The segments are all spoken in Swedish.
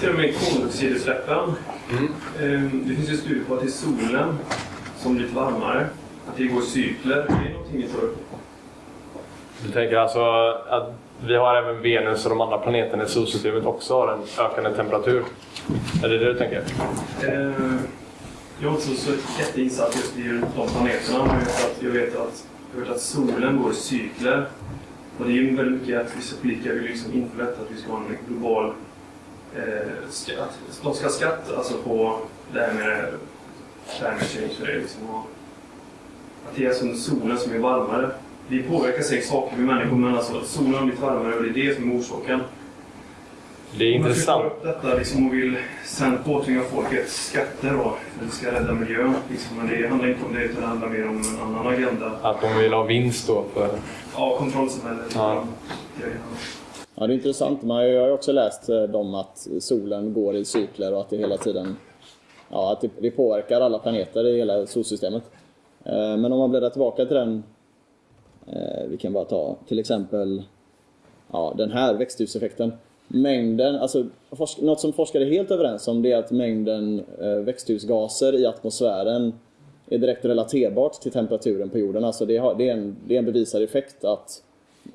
tänkte jag med koldioxidutsläppen. Mm. Det finns ju studier på att det är solen som blir varmare. Att det går i cykler. Det är någonting ni tar upp. Du tänker alltså att vi har även Venus och de andra planeterna i solsystemet också har en ökande temperatur? Är det det du tänker? Eh, jag är inte så jätteinsatt just i de planeterna, men jag vet att, jag vet att, jag vet att solen går i cykler. Och det är ju väldigt mycket att vissa politiker vill liksom införa att vi ska ha en global skatt. De ska skatta alltså på det här med climate change. Liksom, att det är alltså solen som är varmare. Vi påverkar säkert saker med människor, men alltså solen har blivit varmare och det är det som är orsaken. Det är intressant. Man upp detta liksom och vill sen påtvinga folket skatter då, för att det ska rädda miljön. Liksom. Men det handlar inte om det, utan det handlar mer om en annan agenda. Att de vill ha vinst då? För... Ja, kontrollsamhället. Ja. Ja, Ja, det är intressant. Man har ju också läst eh, om att solen går i cykler och att det hela tiden ja, att det påverkar alla planeter i hela solsystemet. Eh, men om man bläddrar tillbaka till den, eh, vi kan bara ta till exempel ja, den här växthuseffekten mängden, alltså något som forskare är helt överens om det är att mängden eh, växthusgaser i atmosfären är direkt relaterbart till temperaturen på jorden. Alltså det, är en, det är en bevisad effekt att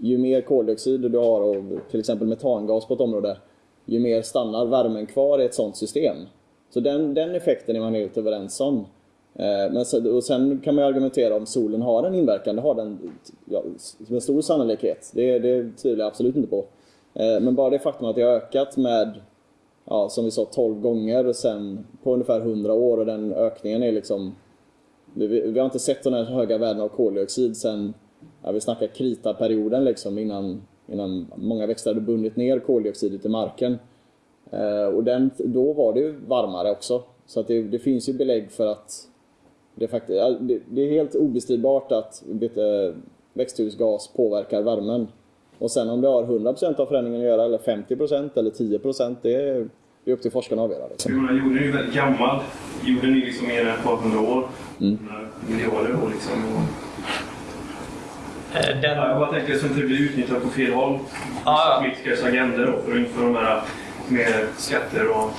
ju mer koldioxid du har av till exempel metangas på ett område, ju mer stannar värmen kvar i ett sådant system. Så den, den effekten är man helt överens om. Eh, men sen, och sen kan man argumentera om solen har en inverkan, det har den ja, med stor sannolikhet. Det, det tvivlar jag absolut inte på. Eh, men bara det faktum att det har ökat med, ja, som vi sa, 12 gånger sen på ungefär 100 år och den ökningen är liksom... Vi, vi har inte sett sådana här höga värden av koldioxid sen, ja, vi snackar kritaperioden liksom innan, innan många växter hade bundit ner koldioxidet i marken. Eh, och den, då var det ju varmare också. Så att det, det finns ju belägg för att det, faktiskt, det, det är helt obestridbart att växthusgas påverkar värmen. Och sen om det har 100% av förändringen att göra, eller 50% eller 10% det är, det är upp till forskarna att avgöra. Liksom. Jorden är ju väldigt gammal. Jorden är liksom mer än ett par hundra år. Mm. Miljarder år liksom. Eh, den... Ja, jag bara tänker att det inte blir utnyttjat på fel håll. Ah, ja. Politikers agendor för att införa de här med skatter och...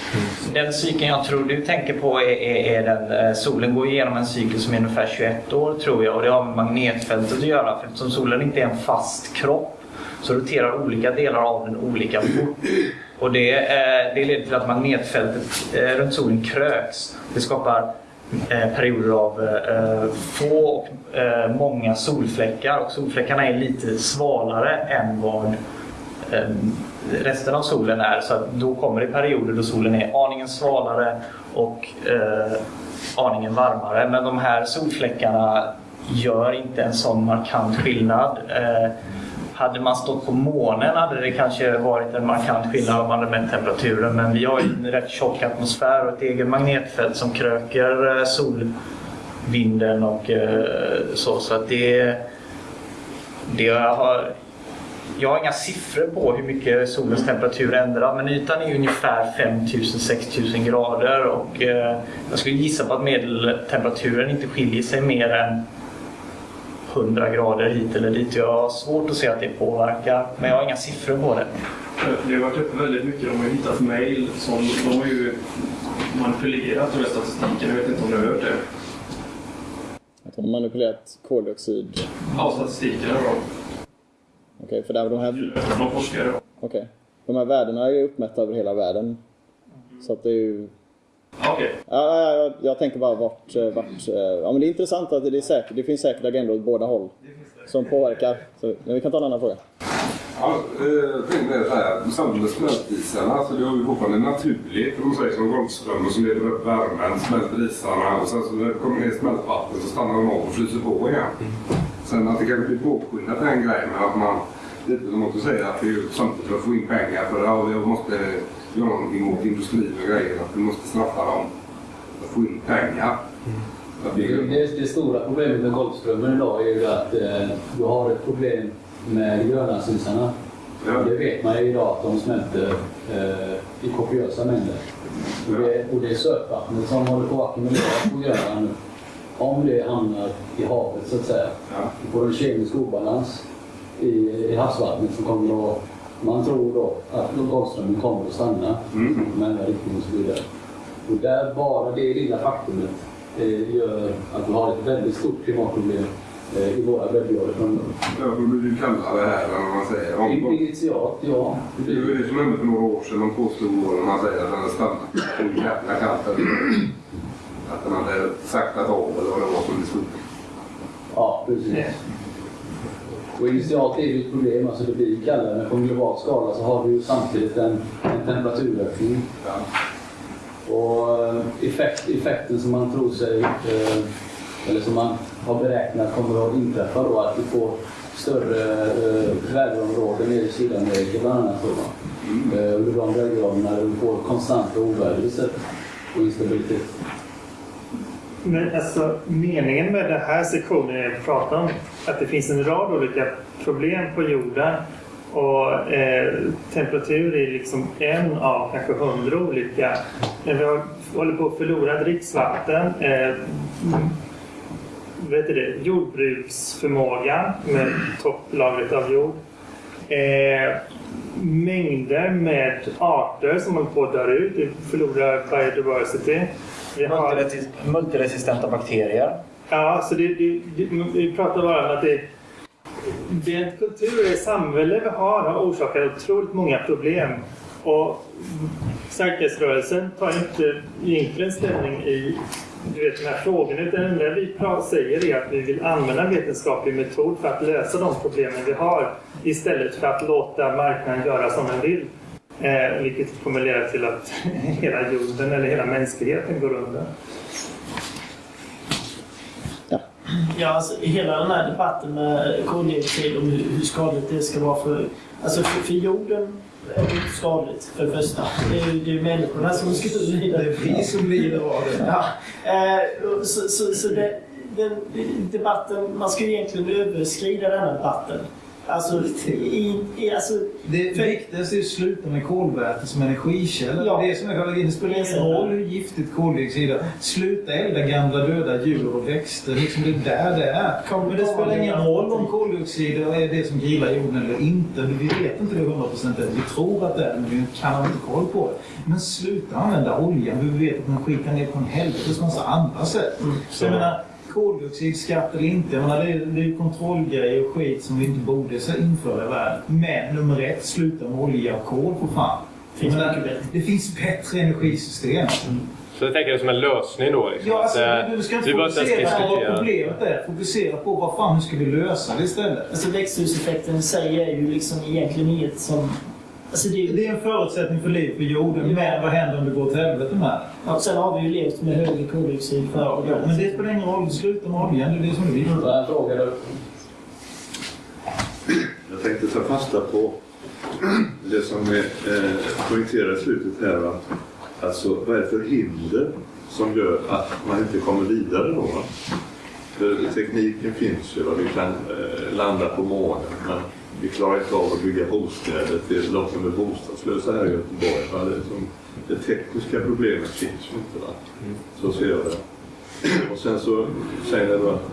Den cykeln jag tror du tänker på är, är, är den eh, solen går igenom en cykel som är ungefär 21 år tror jag och det har med magnetfältet att göra för eftersom solen inte är en fast kropp så roterar olika delar av den olika fort. Och det, eh, det leder till att magnetfältet eh, runt solen kröks. Det skapar eh, Eh, perioder av eh, få och eh, många solfläckar och solfläckarna är lite svalare än vad resten av solen är. Så då kommer det perioder då solen är aningen svalare och aningen varmare. Men de här solfläckarna gör inte en sån markant skillnad. Hade man stått på månen hade det kanske varit en markant skillnad om man hade mätt temperaturen. Men vi har ju en rätt tjock atmosfär och ett eget magnetfält som kröker eh, solvinden och eh, så. Så att det, det har, jag har inga siffror på hur mycket solens temperatur ändrar men ytan är ungefär 5000-6000 grader och eh, jag skulle gissa på att medeltemperaturen inte skiljer sig mer än 100 grader hit eller dit. Jag har svårt att se att det påverkar, men jag har inga siffror på det. Det har varit uppe väldigt mycket. De har hittat mejl som de har ju manipulerat den här statistiken. Jag vet inte om du har hört det? Att de har manipulerat koldioxid? Ja, statistiken då. Okej, okay, för där de här... De forskare då. Okej. Okay. De här värdena är ju uppmätta över hela världen. Så att det är ju Okay. Ja, jag, jag tänker bara vart... Eh, vart eh, ja, men det är intressant att det, är säkert, det finns säkert agendor åt båda håll som påverkar. Så, men vi kan ta en annan fråga. Ja, jag tänkte mer såhär, samband med smältisarna, alltså det har ju fortfarande naturligt, om man säger som Golfströmmen som leder upp värmen, smälter isarna och sen så när det kommer ner smältvatten så stannar de av och fryser på igen. Sen att det kanske blir påskyndat den grejen med att man, lite som att säga att det är samtidigt för att få in pengar för ja, vi måste göra någonting mot industrin och grejer. Att vi måste straffa dem att få in pengar. Mm. Det, det, stora problemet med Golfströmmen idag är ju att eh, du har ett problem med grönlandsisarna. Ja. Det vet man ju idag att de smälter eh, i kopiösa mängder. Och det, och det är sötvattnet som håller på att ackumulera på Grönland nu. Om det hamnar i havet så att säga. Ja. Du får en kemisk obalans i, i havsvattnet som kommer att man tror då att Golfströmmen kommer att stanna. Mm. Men riktning och så vidare. Och där bara det lilla faktumet eh, gör att vi har ett väldigt stort klimatproblem eh, i våra breddgrader framöver. Ja, då blir det kallare här än vad man säger. Om, Initialt, ja. Det det var blir, det som hände för några år sedan. De påstod när man säger att den hade stannat. Så jävla kallt. Att den hade saktat av eller vad det var som det stod. ja, precis. Och initialt är det ett problem, alltså det blir kallare, men på en global skala så har vi ju samtidigt en, en temperaturökning. Ja. Och eh, effekt, effekten som man tror sig, eh, eller som man har beräknat kommer att inträffa då, att vi får större eh, väderområden nere i Sydamerika bland annat. Då? Eh, under de breddgraderna får konstanta oväder och instabilitet. Men alltså, meningen med den här sektionen är att prata om att det finns en rad olika problem på jorden. Och eh, temperatur är liksom en av kanske hundra olika. Men vi har, håller på att förlora dricksvatten. Eh, vet du det, jordbruksförmågan med topplagret av jord. Eh, mängder med arter som håller på att dö ut. Vi förlorar biodiversity. Vi har, Multiresist- Multiresistenta bakterier. Ja, så det, det, det, vi pratar bara om att det, den kultur och samhälle vi har har orsakat otroligt många problem. Och säkerhetsrörelsen tar inte egentligen ställning i du vet, de här frågorna. Utan det enda vi säger är att vi vill använda vetenskaplig metod för att lösa de problemen vi har. Istället för att låta marknaden göra som den vill. Eh, vilket kommer leda till att hela jorden eller hela mänskligheten går under. Ja, alltså, hela den här debatten med koldioxid och hur, hur skadligt det ska vara för... Alltså för, för jorden är det skadligt för det första. Det är ju det är människorna som ska lida. Det är vi som lider av det. Ja, eh, så, så, så det, den debatten, man ska ju egentligen överskrida den här debatten. Alltså, i, i, alltså Det För- viktigaste är att sluta med kolväte som energikälla. Ja. Det är som är. Det spelar ingen roll hur giftigt koldioxid är. Sluta elda gamla döda djur och växter. Liksom det är där det är. Men det spelar ingen roll om koldioxid är det som grillar jorden eller inte. Vi vet inte det 100% än. Vi tror att det är men vi kan inte koll på det. Men sluta använda oljan. Vi vet att den skickar ner på en helvetes massa andra sätt. Så jag menar, koldioxidskatt eller inte, jag menar, det, är, det är ju kontrollgrejer och skit som vi inte borde så införa i världen. Men nummer ett, sluta med olja och kol för fan. Finns menar, det finns bättre energisystem. Så jag tänker det som en lösning då. Liksom. Ja, alltså, eh, du ska inte fokusera på vad problemet är. Fokusera på vad fan, hur ska vi lösa det istället? Alltså växthuseffekten i sig är ju liksom egentligen inget som... Alltså det, Det är en förutsättning för liv på jorden, Ja. men vad händer om det går åt helvete med det? ja, sen har vi ju levt med högre koldioxid för Ja, ja, men det spelar ingen roll. Sluta med oljan, det är det som är viktigt. Jag tänkte ta fasta på det som är eh, i slutet här. Va? Alltså, vad är det för hinder som gör att man inte kommer vidare då? Va? För tekniken finns ju, va? vi kan eh, landa på månen men vi klarar inte av att bygga bostäder till de som är bostadslösa här i Göteborg. Va? Det, som, det tekniska problemet finns ju inte. Va? Så ser jag det. Och sen så säger ni då att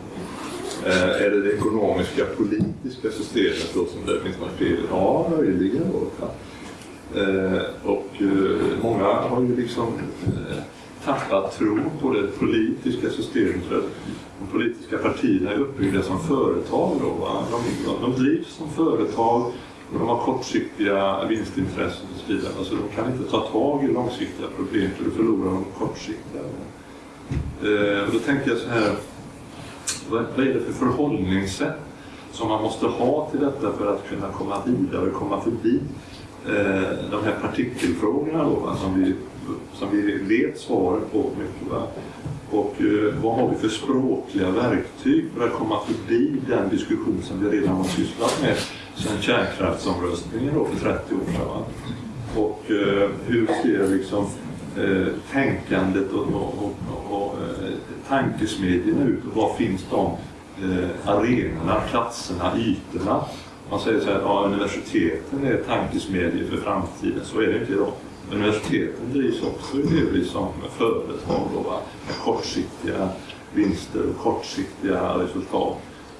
eh, är det det ekonomiska politiska systemet då som det finns något fel? Ja, möjligen då. Ja. Och eh, många har ju liksom eh, tappat tron på det politiska systemet. För de politiska partierna är uppbyggda som företag. Då, va? De, de, de drivs som företag och de har kortsiktiga vinstintressen och så vidare. Alltså, de kan inte ta tag i långsiktiga problem för då förlorar de kortsiktiga. Eh, och då tänker jag så här vad, vad är det för förhållningssätt som man måste ha till detta för att kunna komma vidare och komma förbi eh, de här partikelfrågorna då, va, som, vi, som vi vet svaret på mycket. Va? Och eh, vad har vi för språkliga verktyg för att komma förbi den diskussion som vi redan har sysslat med sedan kärnkraftsomröstningen då för 30 år sedan. Va? Och eh, hur ser liksom eh, tänkandet och, och, och, och eh, tankesmedjorna ut och var finns de eh, arenorna, platserna, ytorna? Man säger så här, ja, universiteten är tankesmedjor för framtiden. Så är det inte idag. Universiteten drivs också delvis som företag då, va? med kortsiktiga vinster och kortsiktiga resultat.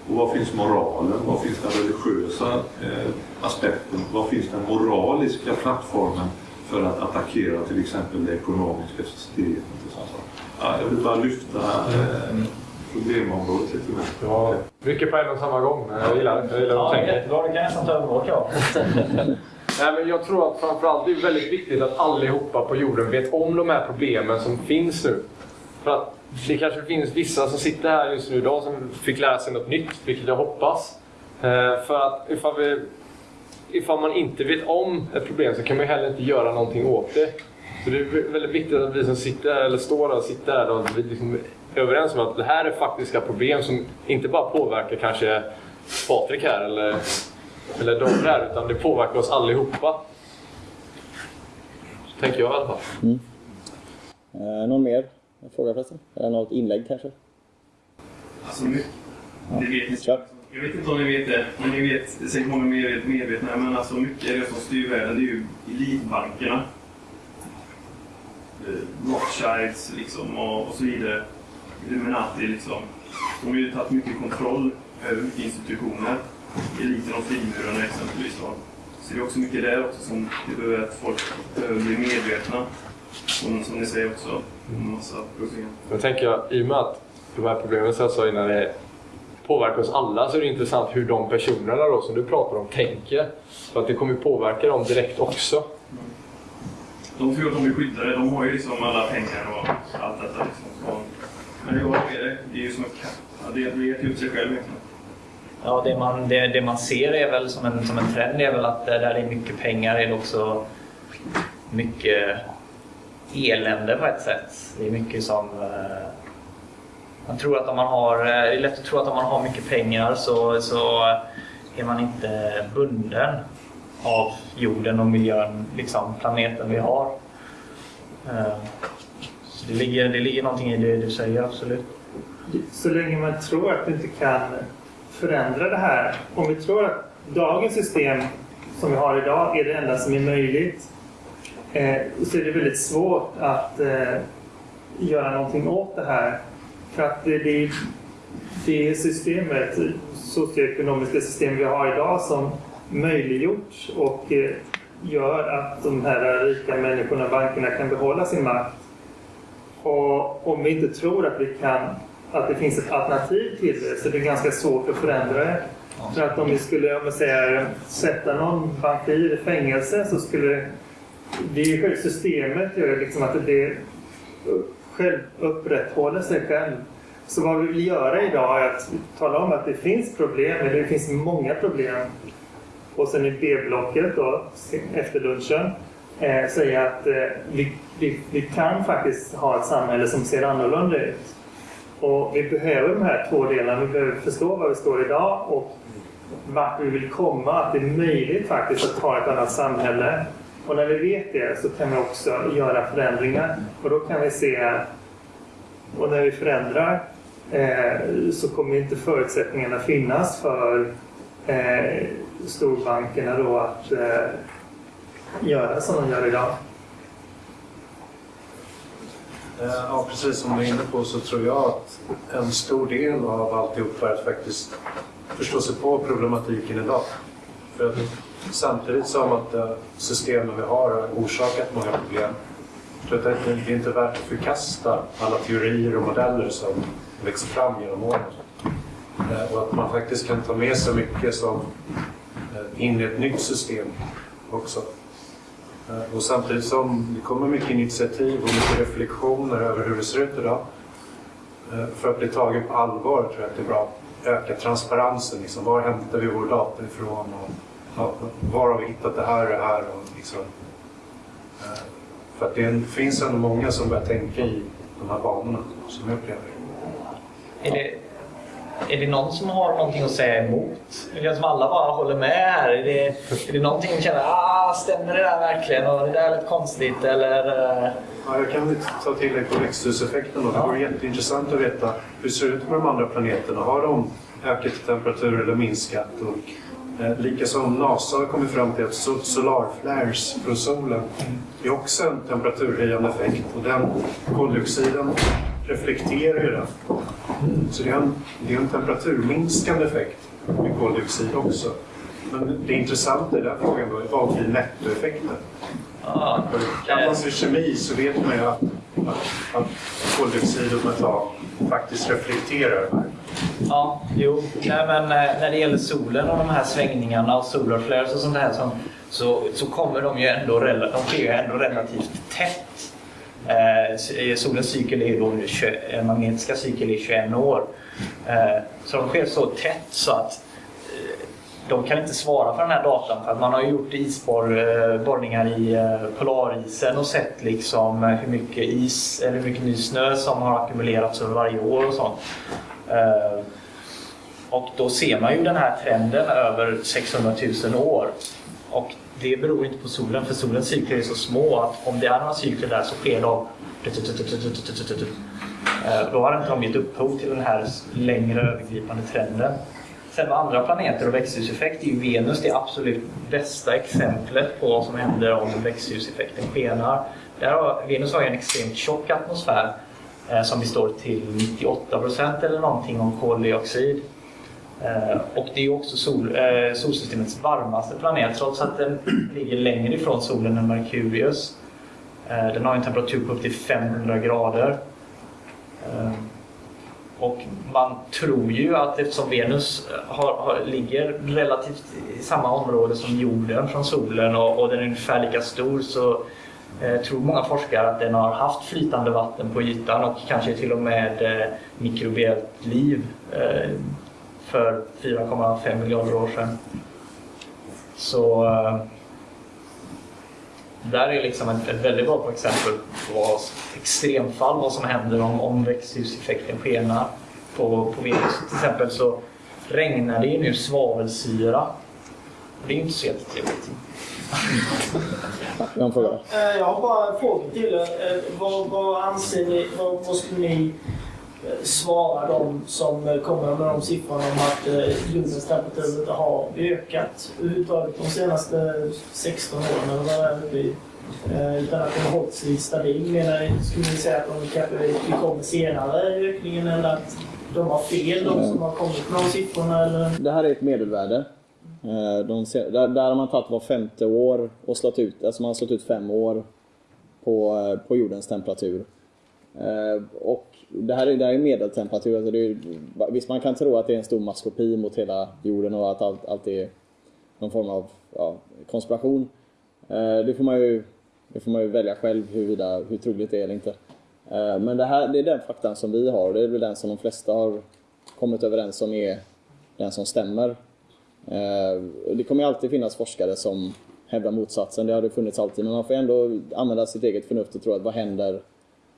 Och var finns moralen? Var finns den religiösa eh, aspekten? Var finns den moraliska plattformen för att attackera till exempel det ekonomiska systemet. Och sånt. Ja, jag vill bara lyfta eh, problemområdet lite mer. Ja, mycket på en och samma gång. Jag gillar det. Jag gillar Ja, att tänka. jättebra. Det kan jag nästan ta över vårt jobb. Nej, men jag tror att framförallt det är väldigt viktigt att allihopa på jorden vet om de här problemen som finns nu. För att det kanske finns vissa som sitter här just nu idag som fick lära sig något nytt, vilket jag hoppas. Eh, för att ifall, vi, ifall man inte vet om ett problem så kan man ju heller inte göra någonting åt det. Så det är väldigt viktigt att vi som sitter här, eller står här och sitter här, och vi liksom är överens om att det här är faktiska problem som inte bara påverkar kanske Patrik här eller, eller där, utan det påverkar oss allihopa. Så tänker jag i alla fall. Eh, någon mer fråga förresten? Eller något inlägg kanske? Alltså, mycket. Det vet ni. Jag vet inte om ni vet det, men ni vet, säkert många mer medvetna, men alltså mycket av det som styr världen det är ju elitbankerna. Eh, Rothschilds liksom och, och så vidare. Illuminati liksom. De har ju tagit mycket kontroll över mycket institutioner. Eliten och frimurarna exempelvis. Då. Så det är också mycket där också som vi behöver att folk behöver bli medvetna. Som, som ni säger också. En massa problem. Då tänker jag, i och med att de här problemen som jag sa innan det påverkar oss alla så är det intressant hur de personerna då, som du pratar om tänker. För att det kommer påverka dem direkt också. De tror att de är skyddade. De har ju liksom alla pengar och allt detta. Liksom. Men hur är det? Det är ju som katt. Ja, det vet ju upp sig själv egentligen. Ja, det man, det, det man ser är väl som en, som en trend är väl att eh, där det är mycket pengar är det också mycket elände på ett sätt. Det är mycket som... Eh, man tror att om man har, eh, det är lätt att tro att om man har mycket pengar så, så är man inte bunden av jorden och miljön, liksom planeten vi har. Så det ligger, det ligger någonting i det du säger, absolut. Så länge man tror att du inte kan förändra det här. Om vi tror att dagens system som vi har idag är det enda som är möjligt eh, så är det väldigt svårt att eh, göra någonting åt det här. För att det, det, det systemet, socioekonomiska system vi har idag som möjliggjort och eh, gör att de här rika människorna, bankerna, kan behålla sin makt. Och om vi inte tror att vi kan att det finns ett alternativ till det så det är ganska svårt att förändra det. För att om vi skulle om säger, sätta någon bankir i fängelse så skulle det är ju systemet gör liksom att det själv upprätthåller sig själv. Så vad vi vill göra idag är att tala om att det finns problem, eller det finns många problem. Och sen i B-blocket då, efter lunchen, eh, säga att eh, vi, vi, vi kan faktiskt ha ett samhälle som ser annorlunda ut. Och vi behöver de här två delarna. Vi behöver förstå var vi står idag och vart vi vill komma. Att det är möjligt faktiskt att ha ett annat samhälle. Och när vi vet det så kan vi också göra förändringar. Och då kan vi se... Och när vi förändrar eh, så kommer inte förutsättningarna finnas för eh, storbankerna då att eh, göra som de gör idag. Eh, ja, precis som du är inne på så tror jag att en stor del av alltihop är att faktiskt förstå sig på problematiken idag. För att samtidigt som att eh, systemen vi har har orsakat många problem så är det det är inte värt att förkasta alla teorier och modeller som växer fram genom åren. Eh, och att man faktiskt kan ta med sig mycket som in i ett nytt system också. Eh, och samtidigt som det kommer mycket initiativ och mycket reflektioner över hur det ser ut idag. Eh, för att bli tagen på allvar tror jag att det är bra att öka transparensen. Liksom, var hämtar vi vår data ifrån? Och, ja, var har vi hittat det här och det här? Och, liksom, eh, för att det finns ändå många som börjar tänka i de här banorna som jag upplever. Är det, är det någon som har någonting att säga emot? Det känns som alla bara håller med här? Är det, är det någonting som känner ah, stämmer det där verkligen? Och det där är lite konstigt eller? Eh? Ja, jag kan ta till dig på växthuseffekten. då. Det vore jätteintressant att veta hur det ser ut på de andra planeterna. Har de ökat i temperatur eller minskat? Och, eh, likaså om NASA har kommit fram till att solarflares från solen är också en temperaturhöjande effekt. Och den koldioxiden reflekterar ju den. Så det är en, det är en temperaturminskande effekt med koldioxid också. Men det intressanta i den frågan då är vad blir nettoeffekten? Ja, Kan man med kemi så vet man ju att, att, att koldioxid och metan faktiskt reflekterar. Ja, jo. Nej, men eh, när det gäller solen och de här svängningarna och solar flares och sånt här så, så, så kommer de ju ändå, de sker ju ändå relativt tätt. Eh, solens cykel är då 20, eh, magnetiska cykel är 21 år. Eh, så de sker så tätt så att eh, de kan inte svara för den här datan för att man har gjort isborrningar eh, i eh, polarisen och sett liksom eh, hur mycket is eller hur mycket ny snö som har ackumulerats över varje år och sånt. Eh, Och då ser man ju den här trenden över 600 000 år. Och det beror inte på solen, för solens cykler är så små att om det är några cykler där så sker de... Eh, då har inte de gett upphov till den här längre övergripande trenden. Sen med andra planeter och växthuseffekt är ju Venus det absolut bästa exemplet på vad som händer om växthuseffekten skenar. Där har, Venus har ju en extremt tjock atmosfär eh, som består till 98% eller någonting om koldioxid. Eh, och det är också sol, eh, solsystemets varmaste planet trots att den ligger längre ifrån solen än Merkurius. Eh, den har en temperatur på upp till 500 grader. Och man tror ju att eftersom Venus har, har, ligger relativt i samma område som jorden från solen och, och den är ungefär lika stor så eh, tror många forskare att den har haft flytande vatten på ytan och kanske till och med eh, mikrobiellt liv eh, för 4,5 miljarder år sedan. Så eh, där är liksom ett, ett väldigt bra exempel på vad, extremfall, vad som händer om, om växthuseffekten skenar. På, på Venus till exempel så regnar det ju nu svavelsyra. Det är ju inte så jättetrevligt. Jag har en fråga. Eh, Jag har bara en fråga till er. Eh, Vad, vad anser ni, vad, vad skulle ni Eh, svara de som eh, kommer med de siffrorna om att eh, jordens temperatur har ökat överhuvudtaget de senaste 16 åren eller vad det är uppe i? Utan att den har hållit sig stabil. Menar, skulle ni säga att de kanske vi kommer senare i ökningen eller att de har fel, de som har kommit med de siffrorna? Eller? Det här är ett medelvärde. De ser, där, där har man tagit var femte år och slått ut, alltså man har slått ut fem år på, på jordens temperatur. Och det här är, det här är medeltemperatur. Alltså det är, visst, man kan tro att det är en stor maskopi mot hela jorden och att allt, allt är någon form av ja, konspiration. Eh, det får, man ju, det får man ju välja själv huruvida, hur troligt det är eller inte. Eh, men det, här, det är den faktan som vi har och det är väl den som de flesta har kommit överens om är den som stämmer. Eh, det kommer alltid finnas forskare som hävdar motsatsen, det har det funnits alltid. Men man får ändå använda sitt eget förnuft och tro att vad händer?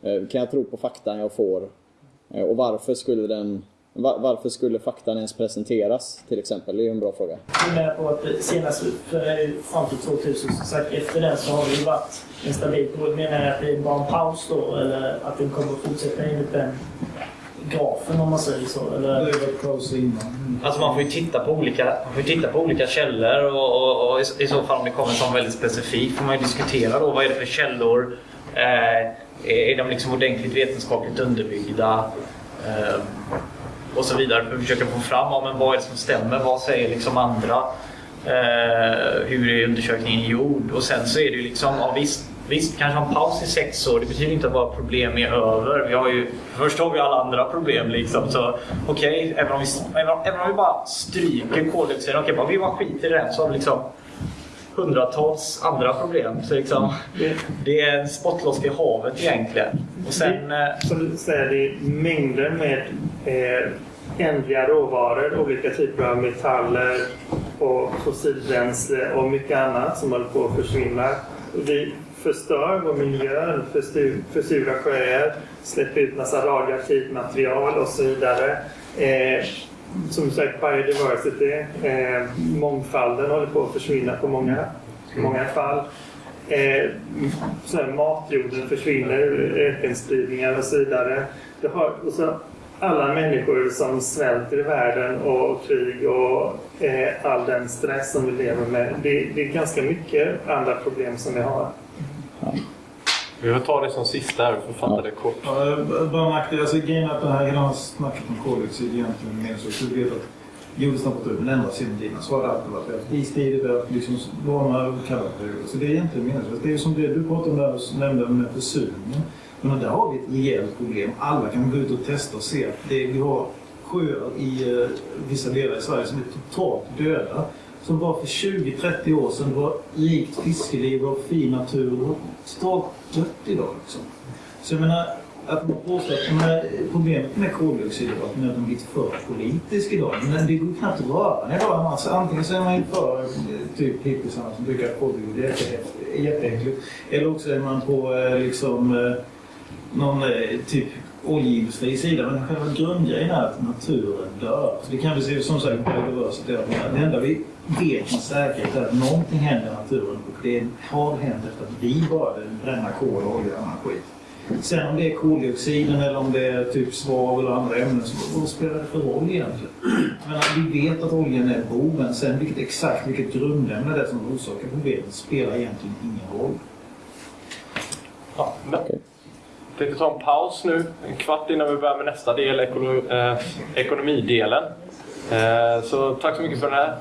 Eh, Kan jag tro på faktan jag får? Eh, Och varför skulle, den, va- varför skulle faktan ens presenteras till exempel? Det är ju en bra fråga. Jag menar på att senast eh, fram till 2000, som sagt, efter den så har det ju varit en stabil period. Menar ni att det är bara en paus då eller att den kommer att fortsätta enligt den grafen om man säger så? Eller? Det var paus innan. Alltså man får ju titta på olika, man får titta på olika källor och, och, och i, i så fall om det kommer som väldigt specifikt får man ju diskutera då vad är det för källor. Eh, är de liksom ordentligt vetenskapligt underbyggda? Eh, och så vidare för att försöka få fram ja, men vad är det som stämmer. Vad säger liksom andra? Eh, hur är undersökningen gjord? Och sen så är det ju liksom, ja, visst, visst kanske en paus i sex år. Det betyder inte att våra problem är över. Vi har ju, först har vi alla andra problem liksom. Så okej, även, om vi, även, även om vi bara stryker koldioxiden, okej, bara vi bara skiter i den så har vi liksom hundratals andra problem. Så liksom, det är en spottloska i havet egentligen. Och sen... eh, Som du säger, det är mängder med eh, ändliga råvaror, olika typer av metaller och fossilbränsle och mycket annat som håller på att försvinna. Vi förstör vår miljö, försurar sjöar, släpper ut massa radioaktivt material och så vidare. Eh, som sagt, biodiversity, eh, mångfalden håller på att försvinna på många, många fall. Eh, så här, matjorden försvinner, ökenspridningar och så vidare. Det har, och så alla människor som svälter i världen och krig och eh, all den stress som vi lever med. Det, det är ganska mycket andra problem som vi har. Vi får ta det som sista här för att fatta det kort. Ja, bara nackdel. Alltså grejen är att det här hela snacket om koldioxid egentligen mer så. Du vet att jordens temperatur ändras genom tiden. Så har det alltid varit. Vi har haft istider, vi har haft liksom varma och kalla perioder. Så det är egentligen meningslöst. Det är ju som det du pratade om där och nämnde med försurningen. Men där har vi ett rejält problem. Alla kan gå ut och testa och se att det, vi har sjöar i uh, vissa delar i Sverige som är totalt döda. Som bara för 20-30 år sedan var rikt fiskeliv och fin natur. Och totalt dött idag. Liksom. Så jag menar, att man påstår att menar, problemet med koldioxiddebatten är att den blivit för politisk idag. Men det går knappt att röra den idag. Alltså, antingen så är man ju för typ hippisarna som tycker att koldioxid är jätteäckligt. Eller också är man på eh, liksom eh, någon eh, typ oljeindustri sida. Men själva grundgrejen är att naturen dör. Så det kan vi se som sagt biodiversity. Det enda vi vet med säkerhet är att någonting händer i naturen. Och det har hänt efter att vi började bränna kol, olja och annan skit. Sen om det är koldioxiden eller om det är typ svavel och andra ämnen, så vad spelar det för roll egentligen? Men vi vet att oljan är boven. Sen vilket exakt vilket grundämne det är som orsakar problemet spelar egentligen ingen roll. Ja, men. Tänkte ta en paus nu, en kvart innan vi börjar med nästa del, ekolo, eh, ekonomidelen. Eh, så tack så mycket för det här.